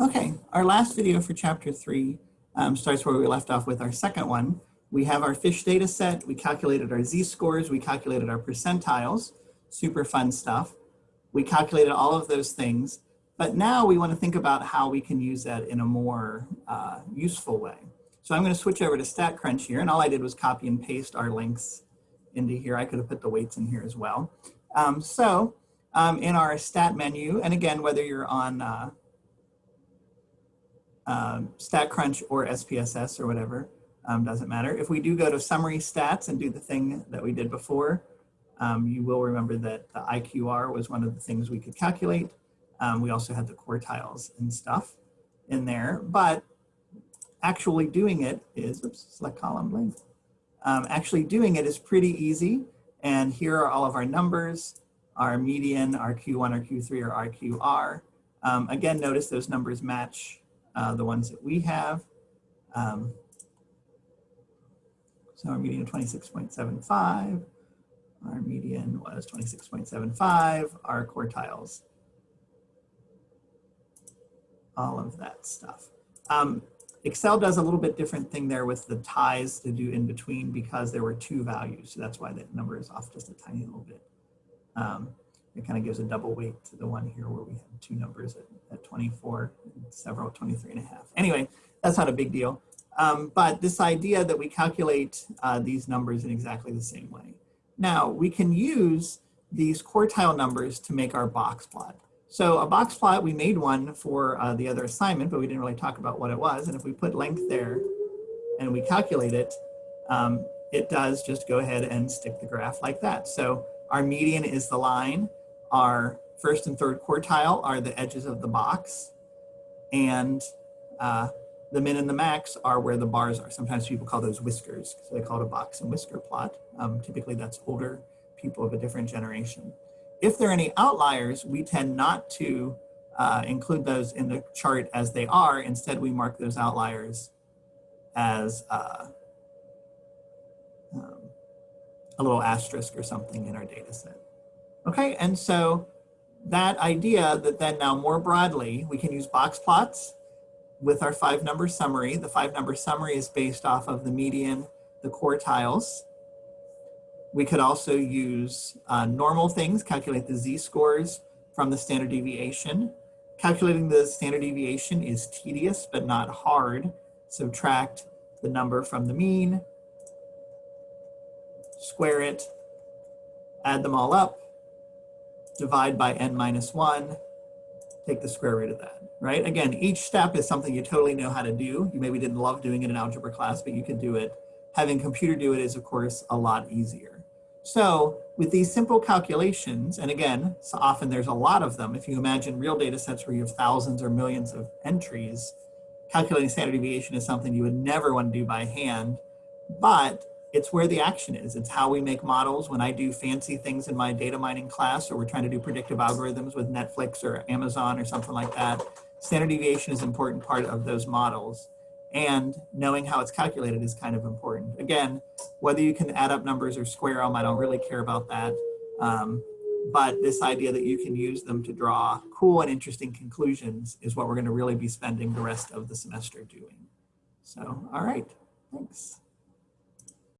Okay, our last video for chapter three um, starts where we left off with our second one. We have our fish data set, we calculated our z-scores, we calculated our percentiles, super fun stuff. We calculated all of those things, but now we want to think about how we can use that in a more uh, useful way. So I'm going to switch over to StatCrunch here, and all I did was copy and paste our links into here. I could have put the weights in here as well. Um, so um, in our stat menu, and again, whether you're on uh, um, StatCrunch or SPSS or whatever, um, doesn't matter. If we do go to summary stats and do the thing that we did before, um, you will remember that the IQR was one of the things we could calculate. Um, we also had the quartiles and stuff in there, but actually doing it is, oops, select column blank. Um, actually doing it is pretty easy. And here are all of our numbers, our median, our Q1, our Q3, or our QR. Um, again, notice those numbers match uh, the ones that we have. Um, so our median 26.75, our median was 26.75, our quartiles, all of that stuff. Um, Excel does a little bit different thing there with the ties to do in between because there were two values. So that's why that number is off just a tiny little bit. Um, it kind of gives a double weight to the one here where we have two numbers at, at 24 and several 23 and a half. Anyway, that's not a big deal. Um, but this idea that we calculate uh, these numbers in exactly the same way. Now, we can use these quartile numbers to make our box plot. So a box plot, we made one for uh, the other assignment, but we didn't really talk about what it was. And if we put length there and we calculate it, um, it does just go ahead and stick the graph like that. So our median is the line. Our first and third quartile are the edges of the box. And uh, the min and the max are where the bars are. Sometimes people call those whiskers, so they call it a box and whisker plot. Um, typically that's older people of a different generation. If there are any outliers, we tend not to uh, include those in the chart as they are. Instead, we mark those outliers as uh, um, a little asterisk or something in our data set. Okay, and so that idea that then now more broadly, we can use box plots with our five number summary. The five number summary is based off of the median, the quartiles. We could also use uh, normal things, calculate the z-scores from the standard deviation. Calculating the standard deviation is tedious, but not hard. Subtract the number from the mean, square it, add them all up, divide by n minus 1, take the square root of that, right? Again, each step is something you totally know how to do. You maybe didn't love doing it in algebra class, but you could do it. Having computer do it is, of course, a lot easier. So with these simple calculations, and again, so often there's a lot of them. If you imagine real data sets where you have thousands or millions of entries, calculating standard deviation is something you would never want to do by hand, but it's where the action is. It's how we make models. When I do fancy things in my data mining class, or we're trying to do predictive algorithms with Netflix or Amazon or something like that, standard deviation is an important part of those models. And knowing how it's calculated is kind of important. Again, whether you can add up numbers or square them, I don't really care about that. Um, but this idea that you can use them to draw cool and interesting conclusions is what we're going to really be spending the rest of the semester doing. So, all right, thanks.